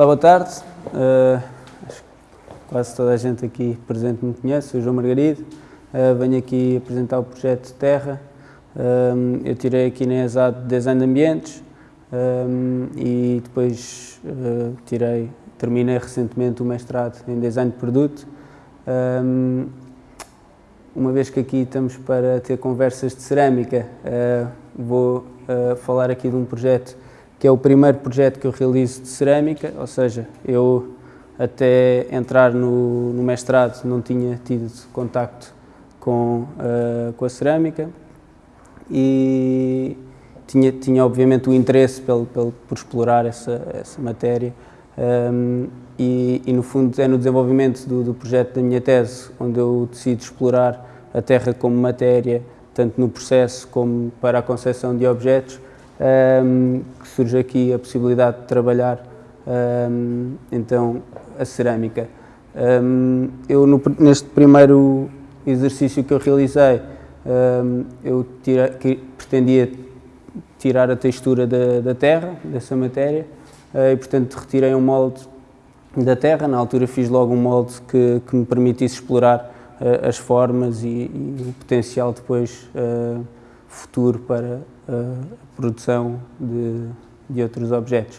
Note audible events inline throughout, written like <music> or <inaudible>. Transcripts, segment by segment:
Olá, boa tarde. Uh, quase toda a gente aqui presente me conhece, sou João Margarido. Uh, venho aqui apresentar o projeto Terra. Uh, eu tirei aqui na ESAD Design de Ambientes e depois tirei, terminei recentemente o mestrado em Design de Produto. uma vez que aqui estamos para ter conversas de cerâmica, vou falar aqui de um projeto que é o primeiro projeto que eu realizo de cerâmica, ou seja, eu até entrar no, no mestrado não tinha tido contacto com, uh, com a cerâmica e tinha, tinha obviamente o interesse pelo, pelo, por explorar essa, essa matéria um, e, e, no fundo é no desenvolvimento do, do projeto da minha tese onde eu decido explorar a Terra como matéria, tanto no processo como para a concepção de objetos, um, que surge aqui a possibilidade de trabalhar um, então a cerâmica. Um, eu no, neste primeiro exercício que eu realizei, eu tira, pretendia tirar a textura da, da terra, dessa matéria, uh, e portanto retirei um molde da terra, na altura fiz logo um molde que, que me permitisse explorar uh, as formas e, e, o potencial depois uh, futuro para a produção de, de outros objetos.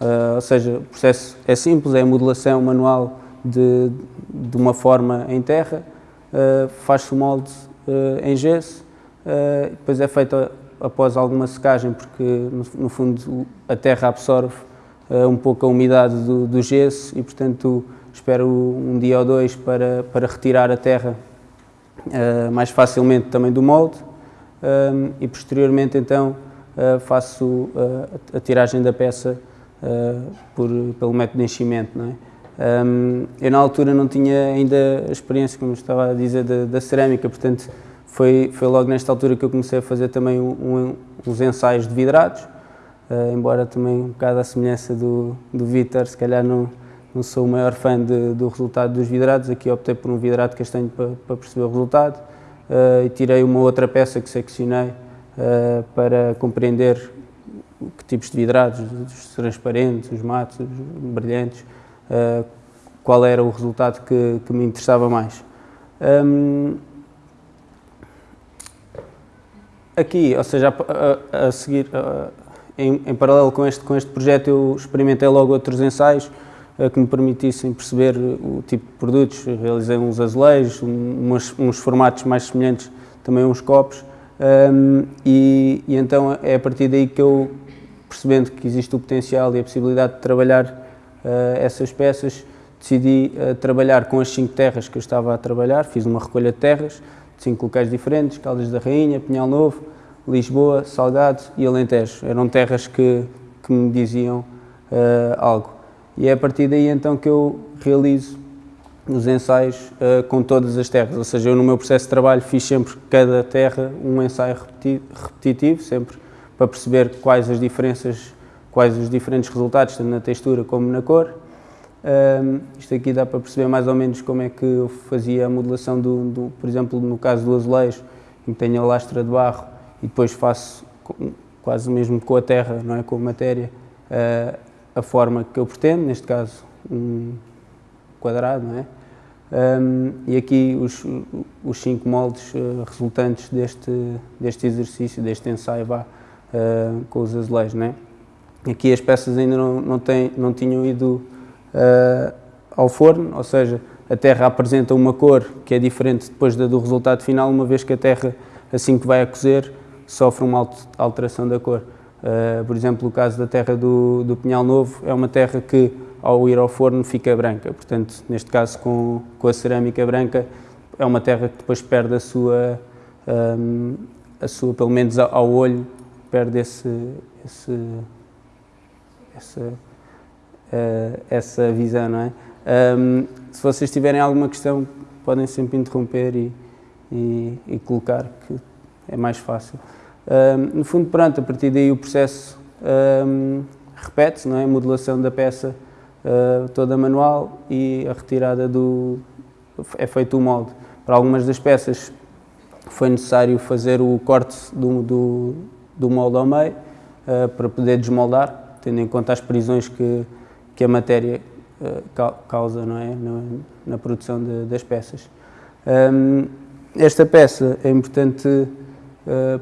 Uh, ou seja, o processo é simples, é a modelação manual de, de uma forma em terra, uh, faz-se o molde uh, em gesso, depois é feito após alguma secagem, porque no, no fundo a terra absorve um pouco a umidade do, do, gesso e portanto espero um dia ou dois para, para retirar a terra mais facilmente também do molde e posteriormente então uh, faço uh, a tiragem da peça uh, por, pelo método de enchimento. Não é? Um, eu na altura não tinha ainda a experiência, como estava a dizer, da, da, cerâmica, portanto foi, foi logo nesta altura que eu comecei a fazer também um, um, uns ensaios de vidrados, embora também um bocado à semelhança do, do Vitor, se calhar não, não sou o maior fã de, do resultado dos vidrados, aqui optei por um vidrado castanho para, para perceber o resultado e tirei uma outra peça que seccionei uh, para compreender que tipos de vidrados, os transparentes, os matos, os brilhantes, uh, qual era o resultado que, que me interessava mais. Um, aqui, ou seja, a, a, a seguir, em, em, paralelo com este, com este projeto, eu experimentei logo outros ensaios que me permitissem perceber o tipo de produtos. Realizei uns azulejos, uns, uns formatos mais semelhantes também uns copos, um, e, e, então é a partir daí que eu, percebendo que existe o potencial e a possibilidade de trabalhar uh, essas peças, decidi uh, trabalhar com as cinco terras que eu estava a trabalhar, fiz uma recolha de terras, de cinco locais diferentes, Caldas da Rainha, Pinhal Novo, Lisboa, Salgado e Alentejo. Eram terras que, que me diziam uh, algo. E é a partir daí então que eu realizo nos ensaios uh, com todas as terras, ou seja, eu no meu processo de trabalho fiz sempre cada terra um ensaio repeti repetitivo, sempre para perceber quais as diferenças, quais os diferentes resultados, tanto na textura como na cor. Uh, isto aqui dá para perceber mais ou menos como é que eu fazia a modelação do, do por exemplo, no caso do azulejo, em que tenho a lastra de barro e depois faço quase mesmo com a terra, não é, com a matéria, uh, a forma que eu pretendo, neste caso um quadrado, não é? Um, e aqui os, os cinco moldes uh, resultantes deste, deste exercício, deste ensaio vá, uh, com os azulejos. Né? Aqui as peças ainda não, não, não tinham ido uh, ao forno, ou seja, a terra apresenta uma cor que é diferente depois da do resultado final, uma vez que a terra, assim que vai a cozer, sofre uma alteração da cor. Por exemplo, o caso da terra do, do Pinhal Novo é uma terra que ao ir ao forno fica branca. Portanto, neste caso com, com a cerâmica branca, é uma terra que depois perde a sua, um, a sua pelo menos ao olho, perde esse, esse, essa, uh, essa visão, não é? Um, se vocês tiverem alguma questão, podem sempre interromper e, e, e colocar, que é mais fácil. Um, no fundo, pronto, a partir daí o processo um, repete-se, não é? A modelação da peça uh, toda manual e a retirada do... é feito o molde. Para algumas das peças foi necessário fazer o corte do, do, do molde ao meio uh, para poder desmoldar, tendo em conta as prisões que, que a matéria uh, causa não é? na, na produção de, das peças. Um, esta peça é importante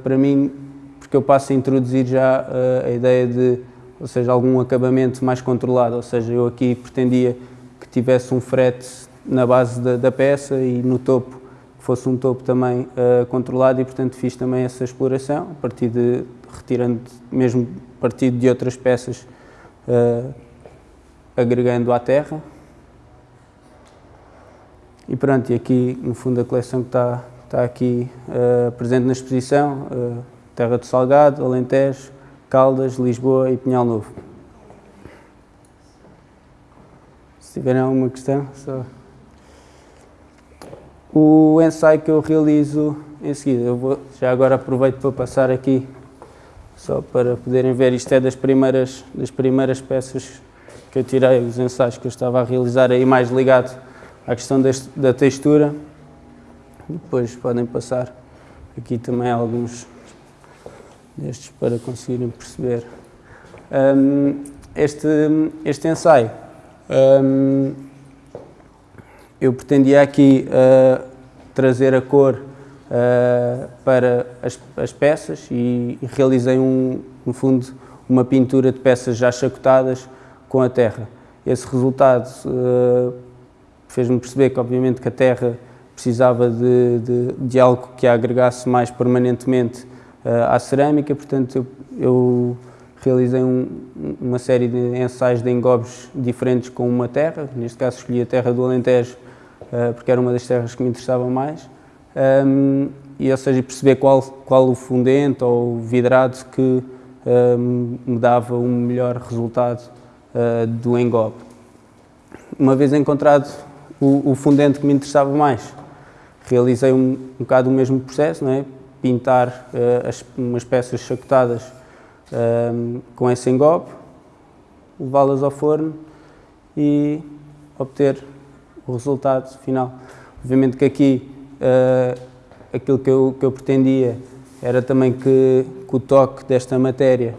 para mim porque eu passo a introduzir já uh, a ideia de, ou seja, algum acabamento mais controlado, ou seja, eu aqui pretendia que tivesse um frete na base da, da peça e no topo fosse um topo também uh, controlado e portanto fiz também essa exploração a partir de retirando mesmo partido de outras peças uh, agregando à terra. E pronto, e aqui no fundo a coleção que está, está aqui uh, presente na exposição Terra do Salgado, Alentejo, Caldas, Lisboa e Pinhal Novo. Se tiverem alguma questão, só... O ensaio que eu realizo em seguida, eu vou, já agora aproveito para passar aqui, só para poderem ver, isto é das primeiras, das primeiras peças que eu tirei, os ensaios que eu estava a realizar aí mais ligado à questão deste, da textura. Depois podem passar aqui também alguns destes para conseguirem perceber. Um, este, este ensaio, um, eu pretendia aqui uh, trazer a cor uh, para as, as, peças e, e realizei, um, no fundo, uma pintura de peças já chacotadas com a terra. Esse resultado uh, fez-me perceber que, obviamente, que a terra precisava de, de, de algo que a agregasse mais permanentemente uh, à cerâmica, portanto eu, eu realizei um, uma série de ensaios de engobes diferentes com uma terra, neste caso escolhi a terra do Alentejo uh, porque era uma das terras que me interessava mais, um, e ou seja, perceber qual, qual o fundente ou vidrado que um, me dava um melhor resultado uh, do engobe. Uma vez encontrado o, o, fundente que me interessava mais, realizei um, um bocado o mesmo processo, não é? pintar uh, as, umas peças chacotadas uh, com esse engobe, levá-las ao forno e obter o resultado final. Obviamente que aqui uh, aquilo que eu, que eu pretendia era também que, que o toque desta matéria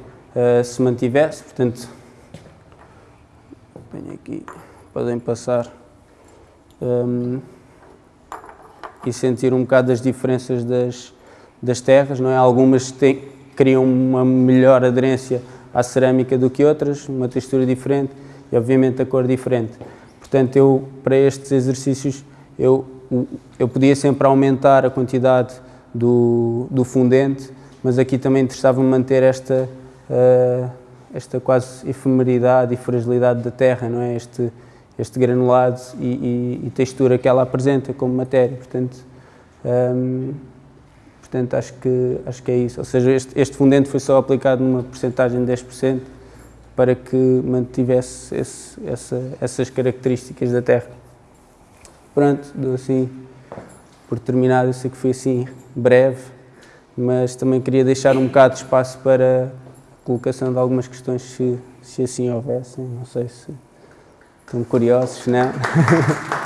se mantivesse, portanto, venho aqui, podem passar um, e sentir um bocado as diferenças das, das terras, não é? Algumas têm, criam uma melhor aderência à cerâmica do que outras, uma textura diferente e obviamente a cor diferente. Portanto, eu para estes exercícios eu, eu podia sempre aumentar a quantidade do, do fundente, mas aqui também interessava-me manter esta, uh, esta quase efemeridade e fragilidade da terra, não é? Este, este granulado e, e, e textura que ela apresenta como matéria. Portanto, um, Portanto, acho que, acho que é isso. Ou seja, este, este fundente foi só aplicado numa porcentagem de 10% para que mantivesse esse, essa, essas características da Terra. Pronto, dou assim por terminado. Eu sei que foi assim breve, mas também queria deixar um bocado de espaço para a colocação de algumas questões, se, se assim houvessem. Não sei se estão curiosos, não? <laughs>